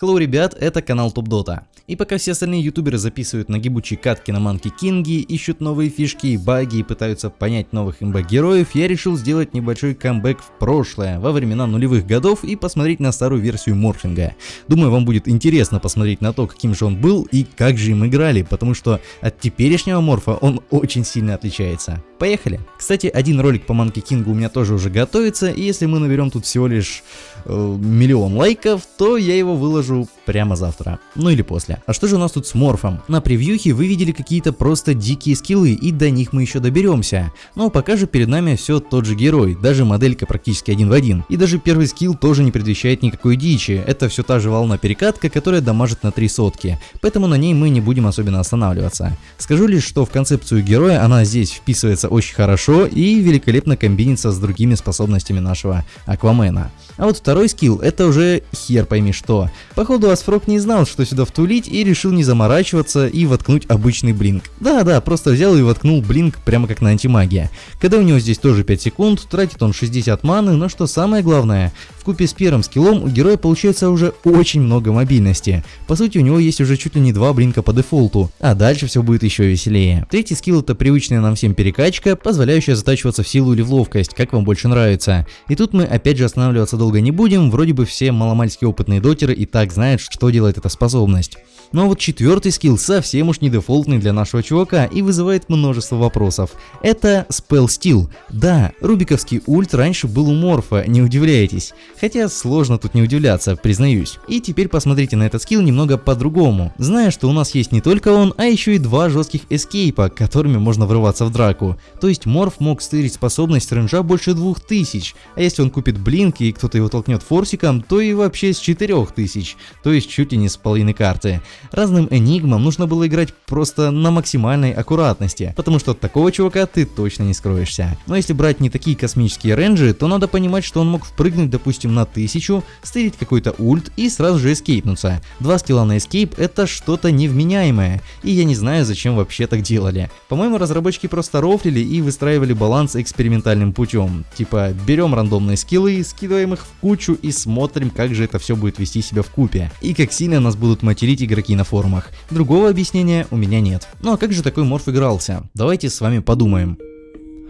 Hello, ребят, это канал Топ Дота. И пока все остальные ютуберы записывают нагибучие катки на Манки Кинги, ищут новые фишки и баги и пытаются понять новых имба-героев, я решил сделать небольшой камбэк в прошлое, во времена нулевых годов и посмотреть на старую версию морфинга. Думаю, вам будет интересно посмотреть на то, каким же он был и как же им играли, потому что от теперешнего морфа он очень сильно отличается. Поехали! Кстати, один ролик по Манки Кингу у меня тоже уже готовится, и если мы наберем тут всего лишь э, миллион лайков, то я его выложу прямо завтра. Ну или после. А что же у нас тут с морфом? На превьюхе вы видели какие-то просто дикие скиллы, и до них мы еще доберемся. Но пока же перед нами все тот же герой, даже моделька практически один в один. И даже первый скилл тоже не предвещает никакой дичи, это все та же волна перекатка, которая дамажит на 3 сотки, поэтому на ней мы не будем особенно останавливаться. Скажу лишь, что в концепцию героя она здесь вписывается очень хорошо и великолепно комбинится с другими способностями нашего Аквамена. А вот второй скилл это уже хер пойми что. Походу Асфрог не знал, что сюда втулить и решил не заморачиваться и воткнуть обычный блинк. Да-да, просто взял и воткнул блинк прямо как на антимагия. Когда у него здесь тоже 5 секунд, тратит он 60 маны, но что самое главное, в купе с первым скиллом у героя получается уже очень много мобильности. По сути у него есть уже чуть ли не два блинка по дефолту, а дальше все будет еще веселее. Третий скилл это привычная нам всем перекачка, позволяющая затачиваться в силу или в ловкость, как вам больше нравится. И тут мы опять же останавливаться долго не будем, вроде бы все маломальски опытные дотеры и так знают, что делает эта способность. Но вот четвертый скилл совсем уж не дефолтный для нашего чувака и вызывает множество вопросов. Это Spell Steel. Да, рубиковский ульт раньше был у Морфа, не удивляйтесь. Хотя сложно тут не удивляться, признаюсь. И теперь посмотрите на этот скилл немного по-другому. Зная, что у нас есть не только он, а еще и два жестких эскейпа, которыми можно врываться в драку. То есть Морф мог стырить способность рейнджа больше 2000, а если он купит блинк и кто-то его толкнет форсиком, то и вообще с 4000, то есть чуть ли не с половины карты. Разным энигмам нужно было играть просто на максимальной аккуратности, потому что от такого чувака ты точно не скроешься. Но если брать не такие космические рейнджи, то надо понимать, что он мог впрыгнуть допустим на 1000, стырить какой-то ульт и сразу же эскейпнуться. Два скилла на эскейп это что-то невменяемое, и я не знаю зачем вообще так делали. По-моему разработчики просто рофлили и выстраивали баланс экспериментальным путем. Типа берем рандомные скиллы, скидываем их в кучу и смотрим как же это все будет вести себя в купе. И как сильно нас будут материть игроки на форумах. Другого объяснения у меня нет. Ну а как же такой морф игрался? Давайте с вами подумаем.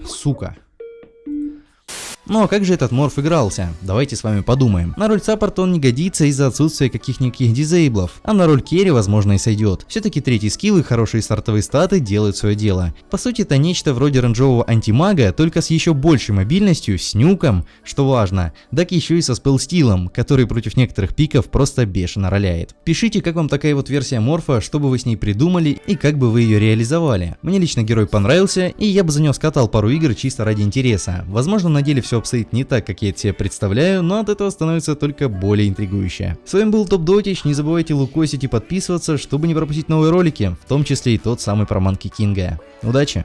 Сука. Ну а как же этот морф игрался? Давайте с вами подумаем. На роль саппорта он не годится из-за отсутствия каких-никаких дизейблов, а на роль керри возможно и сойдет. Все-таки третий скилл и хорошие стартовые статы делают свое дело. По сути это нечто вроде ранжового антимага, только с еще большей мобильностью, с нюком, что важно, так еще и со спелстилом, который против некоторых пиков просто бешено роляет. Пишите, как вам такая вот версия морфа, что бы вы с ней придумали и как бы вы ее реализовали. Мне лично герой понравился, и я бы за него скатал пару игр чисто ради интереса. Возможно на деле все все обстоит не так, как я это себе представляю, но от этого становится только более интригующе. С вами был Топ Дотич, не забывайте лукосить и подписываться, чтобы не пропустить новые ролики, в том числе и тот самый про Манки Кинга. Удачи!